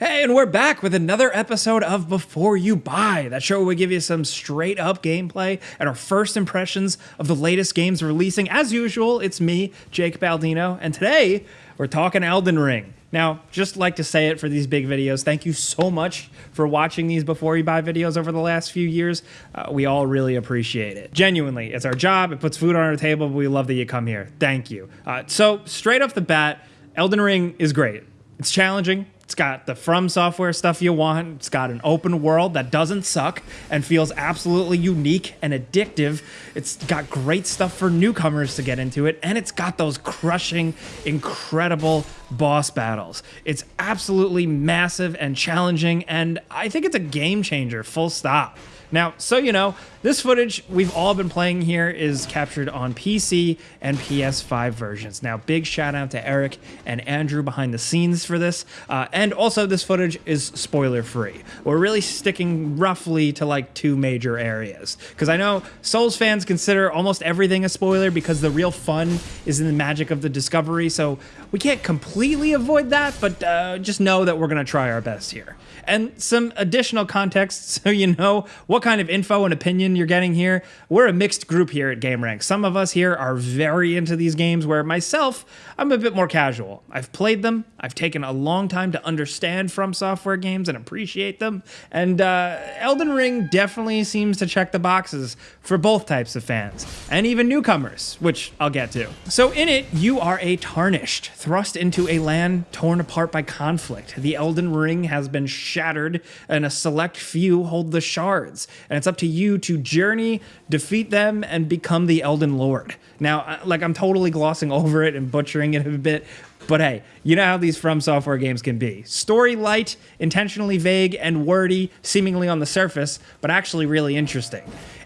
Hey, and we're back with another episode of Before You Buy. That show where we give you some straight up gameplay and our first impressions of the latest games releasing. As usual, it's me, Jake Baldino, and today we're talking Elden Ring. Now, just like to say it for these big videos, thank you so much for watching these Before You Buy videos over the last few years. Uh, we all really appreciate it. Genuinely, it's our job, it puts food on our table, but we love that you come here. Thank you. Uh, so, straight off the bat, Elden Ring is great. It's challenging, it's got the From Software stuff you want. It's got an open world that doesn't suck and feels absolutely unique and addictive. It's got great stuff for newcomers to get into it, and it's got those crushing, incredible boss battles. It's absolutely massive and challenging, and I think it's a game changer, full stop. Now, so you know, this footage we've all been playing here is captured on PC and PS5 versions. Now, big shout out to Eric and Andrew behind the scenes for this. Uh, and also, this footage is spoiler free. We're really sticking roughly to like two major areas. Because I know Souls fans consider almost everything a spoiler because the real fun is in the magic of the discovery. So we can't completely avoid that, but uh, just know that we're going to try our best here. And some additional context so you know what kind of info and opinion you're getting here. We're a mixed group here at gameranx. Some of us here are very into these games, where myself, I'm a bit more casual. I've played them, I've taken a long time to understand From Software games and appreciate them, and uh, Elden Ring definitely seems to check the boxes for both types of fans, and even newcomers, which I'll get to. So in it, you are a tarnished, thrust into a land torn apart by conflict. The Elden Ring has been shattered, and a select few hold the shards. And it's up to you to journey, defeat them, and become the Elden Lord. Now, uh, like, I'm totally glossing over it and butchering it a bit, but hey, you know how these From Software games can be. Story light, intentionally vague and wordy, seemingly on the surface, but actually really interesting.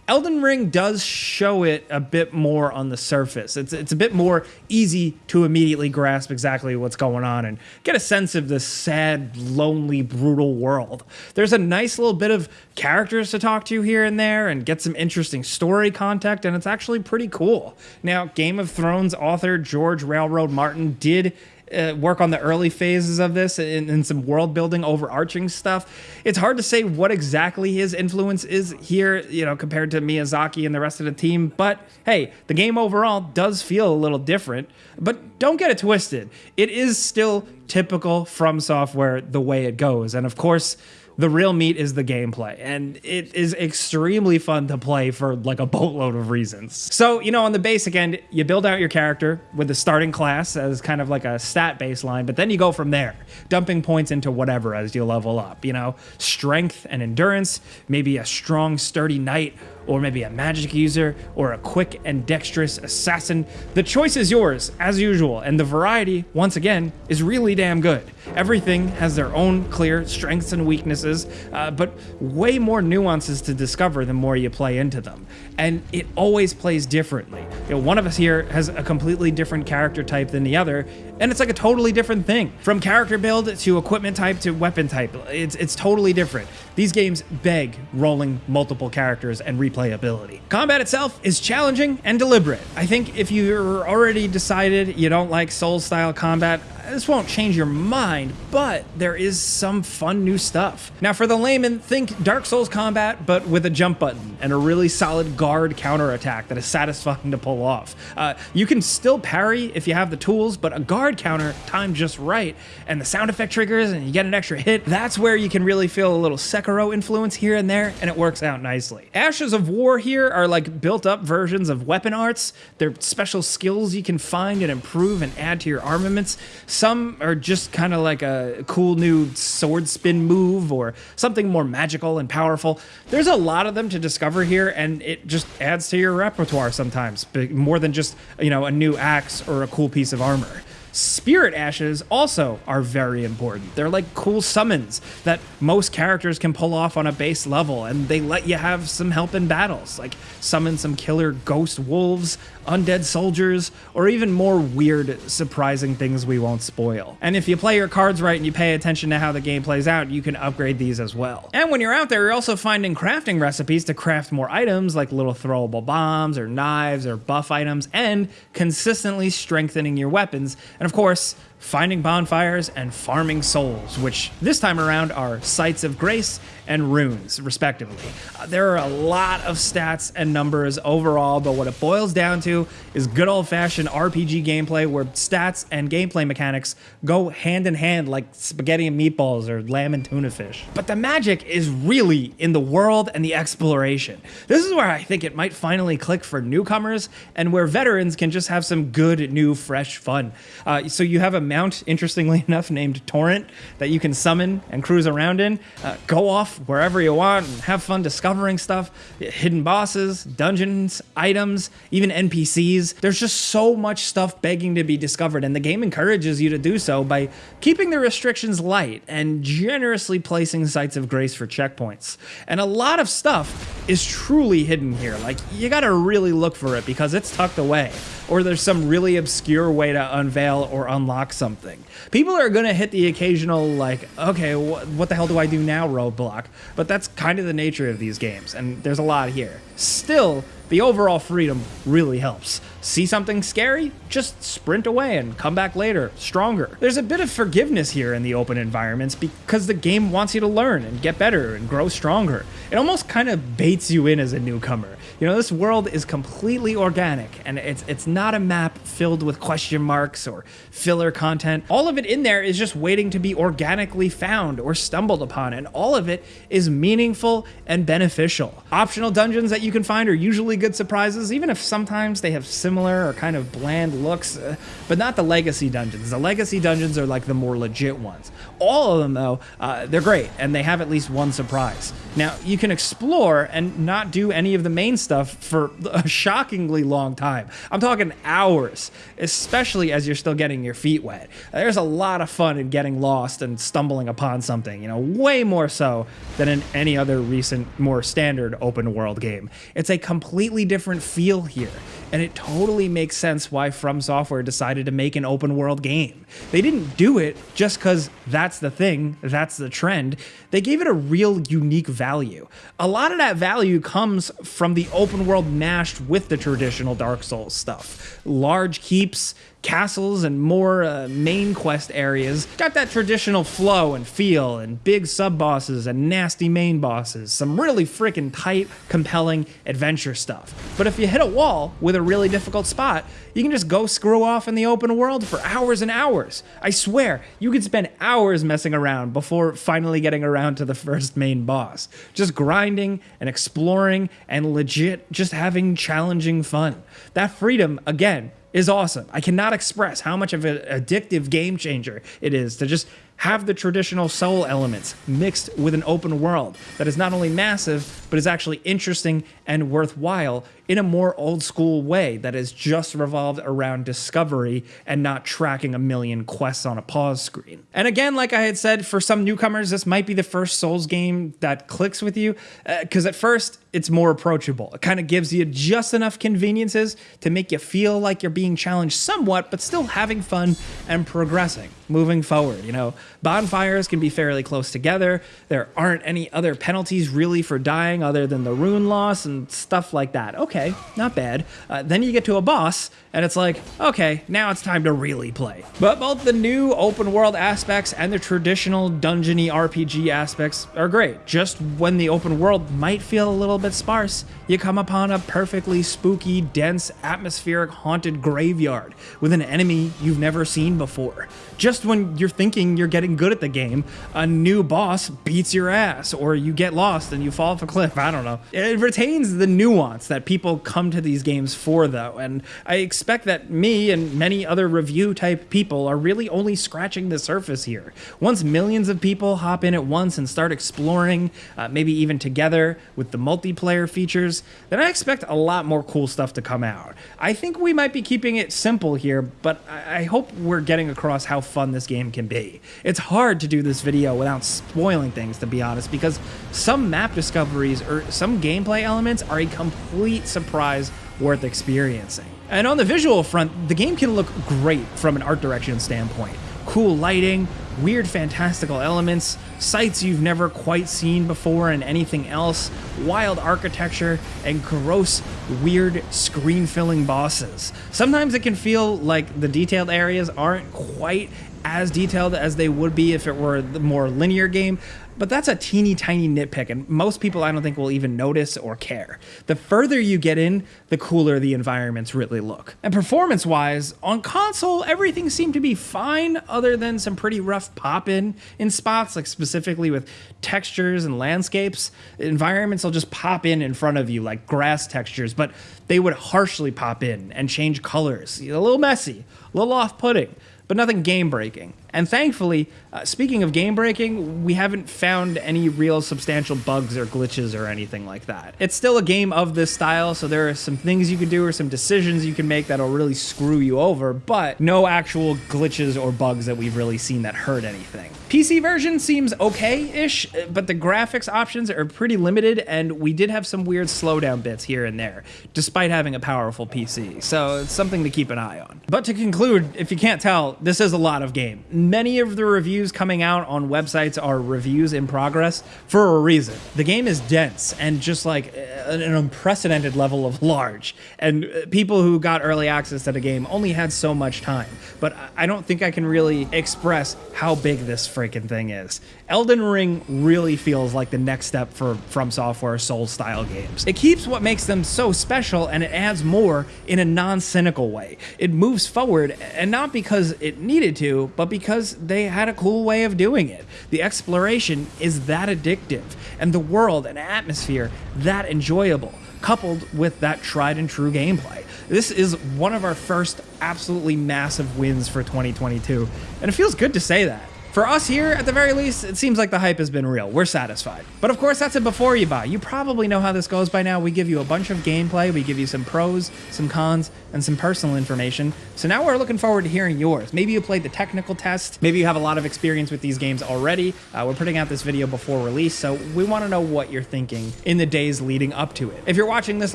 Elden Ring does show it a bit more on the surface. It's it's a bit more easy to immediately grasp exactly what's going on and get a sense of this sad, lonely, brutal world. There's a nice little bit of characters to talk to here and there and get some interesting story context and it's actually pretty cool. Now, Game of Thrones author George R.R. Martin did uh, work on the early phases of this and, and, some world building overarching stuff. It's hard to say what exactly his influence is here you know compared to miyazaki and the rest of the team but hey the game overall does feel a little different but don't get it twisted. It is still typical from software the way it goes and of course the real meat is the gameplay and it is extremely fun to play for like a boatload of reasons. So you know on the basic end you build out your character with the starting class as kind of like a stat baseline but then you go from there dumping points into whatever as you level up you know? Strength and endurance maybe a strong sturdy knight or maybe a magic user, or a quick and dexterous assassin. The choice is yours, as usual, and the variety, once again, is really damn good. Everything has their own clear strengths and weaknesses, uh, but way more nuances to discover the more you play into them. And it always plays differently. You know, one of us here has a completely different character type than the other, and it's like a totally different thing. From character build to equipment type to weapon type, it's, it's totally different. These games beg rolling multiple characters and replayability. Combat itself is challenging and deliberate. I think if you're already decided you don't like Souls-style combat, this won't change your mind, but there is some fun new stuff. Now for the layman, think Dark Souls combat, but with a jump button and a really solid guard counterattack that is satisfying to pull off. Uh, you can still parry if you have the tools, but a guard counter timed just right, and the sound effect triggers and you get an extra hit, that's where you can really feel a little Sekiro influence here and there, and it works out nicely. Ashes of War here are like built up versions of weapon arts. They're special skills you can find and improve and add to your armaments. Some are just kind of like a cool new sword spin move or something more magical and powerful. There's a lot of them to discover here, and it just adds to your repertoire sometimes, more than just, you know, a new axe or a cool piece of armor. Spirit Ashes also are very important. They're like cool summons that most characters can pull off on a base level, and they let you have some help in battles, like summon some killer ghost wolves, undead soldiers, or even more weird, surprising things we won't spoil. And if you play your cards right and you pay attention to how the game plays out, you can upgrade these as well. And when you're out there, you're also finding crafting recipes to craft more items like little throwable bombs or knives or buff items, and consistently strengthening your weapons and of course, finding bonfires, and farming souls, which this time around are sites of grace and runes, respectively. Uh, there are a lot of stats and numbers overall, but what it boils down to is good old fashioned RPG gameplay where stats and gameplay mechanics go hand in hand like spaghetti and meatballs or lamb and tuna fish. But the magic is really in the world and the exploration. This is where I think it might finally click for newcomers and where veterans can just have some good, new, fresh fun. Uh, so you have a mount, interestingly enough, named Torrent that you can summon and cruise around in. Uh, go off wherever you want and have fun discovering stuff, hidden bosses, dungeons, items, even NPCs. There's just so much stuff begging to be discovered, and the game encourages you to do so by keeping the restrictions light and generously placing sites of grace for checkpoints. And a lot of stuff is truly hidden here. Like, you gotta really look for it because it's tucked away or there's some really obscure way to unveil or unlock something. People are going to hit the occasional, like, okay, wh what the hell do I do now roadblock? But that's kind of the nature of these games, and there's a lot here. Still, the overall freedom really helps. See something scary? Just sprint away and come back later, stronger. There's a bit of forgiveness here in the open environments because the game wants you to learn and get better and grow stronger. It almost kind of baits you in as a newcomer. You know, this world is completely organic and it's it's not a map filled with question marks or filler content. All of it in there is just waiting to be organically found or stumbled upon and all of it is meaningful and beneficial. Optional dungeons that you can find are usually good surprises even if sometimes they have similar or kind of bland looks, uh, but not the legacy dungeons. The legacy dungeons are like the more legit ones. All of them though, uh, they're great and they have at least one surprise. Now, you can explore and not do any of the main stuff for a shockingly long time. I'm talking hours, especially as you're still getting your feet wet. There's a lot of fun in getting lost and stumbling upon something, you know, way more so than in any other recent, more standard open world game. It's a completely different feel here, and it totally makes sense why From Software decided to make an open world game. They didn't do it just because that's the thing, that's the trend. They gave it a real unique value. A lot of that value comes from the open world mashed with the traditional Dark Souls stuff. Large keeps, castles and more uh, main quest areas. Got that traditional flow and feel, and big sub bosses and nasty main bosses. Some really freaking tight, compelling adventure stuff. But if you hit a wall with a really difficult spot, you can just go screw off in the open world for hours and hours. I swear, you could spend hours messing around before finally getting around to the first main boss. Just grinding and exploring and legit just having challenging fun. That freedom, again, is awesome. I cannot express how much of an addictive game changer it is to just have the traditional soul elements mixed with an open world that is not only massive, but is actually interesting and worthwhile in a more old school way that is just revolved around discovery and not tracking a million quests on a pause screen. And again, like I had said, for some newcomers, this might be the first Souls game that clicks with you, because uh, at first, it's more approachable. It kind of gives you just enough conveniences to make you feel like you're being challenged somewhat, but still having fun and progressing, moving forward. You know, bonfires can be fairly close together. There aren't any other penalties really for dying other than the rune loss and stuff like that. Okay, not bad. Uh, then you get to a boss, and it's like, okay, now it's time to really play. But both the new open world aspects and the traditional dungeony RPG aspects are great. Just when the open world might feel a little bit sparse, you come upon a perfectly spooky, dense, atmospheric, haunted graveyard with an enemy you've never seen before. Just when you're thinking you're getting good at the game, a new boss beats your ass, or you get lost and you fall off a cliff. I don't know. It retains the nuance that people come to these games for, though, and I expect that me and many other review type people are really only scratching the surface here. Once millions of people hop in at once and start exploring, uh, maybe even together with the multiplayer features, then I expect a lot more cool stuff to come out. I think we might be keeping it simple here, but I hope we're getting across how fun this game can be. It's hard to do this video without spoiling things, to be honest, because some map discoveries or some gameplay elements are a complete surprise worth experiencing. And on the visual front, the game can look great from an art direction standpoint. Cool lighting, weird fantastical elements, sights you've never quite seen before and anything else, wild architecture, and gross, weird, screen filling bosses. Sometimes it can feel like the detailed areas aren't quite as detailed as they would be if it were the more linear game, but that's a teeny tiny nitpick, and most people I don't think will even notice or care. The further you get in, the cooler the environments really look. And performance wise, on console, everything seemed to be fine, other than some pretty rough pop in in spots, like specifically with textures and landscapes. Environments will just pop in in front of you, like grass textures, but they would harshly pop in and change colors. A little messy, a little off putting but nothing game breaking. And thankfully, uh, speaking of game breaking, we haven't found any real substantial bugs or glitches or anything like that. It's still a game of this style, so there are some things you can do or some decisions you can make that'll really screw you over, but no actual glitches or bugs that we've really seen that hurt anything. PC version seems okay-ish, but the graphics options are pretty limited, and we did have some weird slowdown bits here and there, despite having a powerful PC, so it's something to keep an eye on. But to conclude, if you can't tell, this is a lot of game. Many of the reviews coming out on websites are reviews in progress for a reason. The game is dense and just like an unprecedented level of large, and uh, people who got early access to the game only had so much time, but I don't think I can really express how big this freaking thing is. Elden Ring really feels like the next step for From Software Soul style games. It keeps what makes them so special and it adds more in a non-cynical way. It moves forward and not because it needed to, but because they had a cool way of doing it. The exploration is that addictive and the world and atmosphere that enjoyable coupled with that tried and true gameplay. This is one of our first absolutely massive wins for 2022, and it feels good to say that. For us here, at the very least, it seems like the hype has been real. We're satisfied. But of course, that's it before you buy. You probably know how this goes by now. We give you a bunch of gameplay, we give you some pros, some cons, and some personal information. So now we're looking forward to hearing yours. Maybe you played the technical test. Maybe you have a lot of experience with these games already. Uh, we're putting out this video before release, so we want to know what you're thinking in the days leading up to it. If you're watching this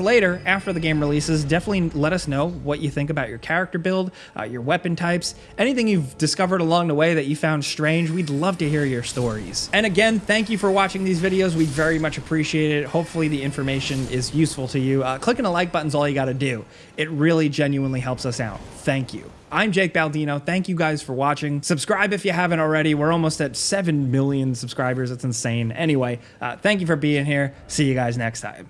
later, after the game releases, definitely let us know what you think about your character build, uh, your weapon types, anything you've discovered along the way that you found strange strange. We'd love to hear your stories. And again, thank you for watching these videos. We very much appreciate it. Hopefully the information is useful to you. Uh, clicking a like button is all you got to do. It really genuinely helps us out. Thank you. I'm Jake Baldino. Thank you guys for watching. Subscribe if you haven't already. We're almost at 7 million subscribers. It's insane. Anyway, uh, thank you for being here. See you guys next time.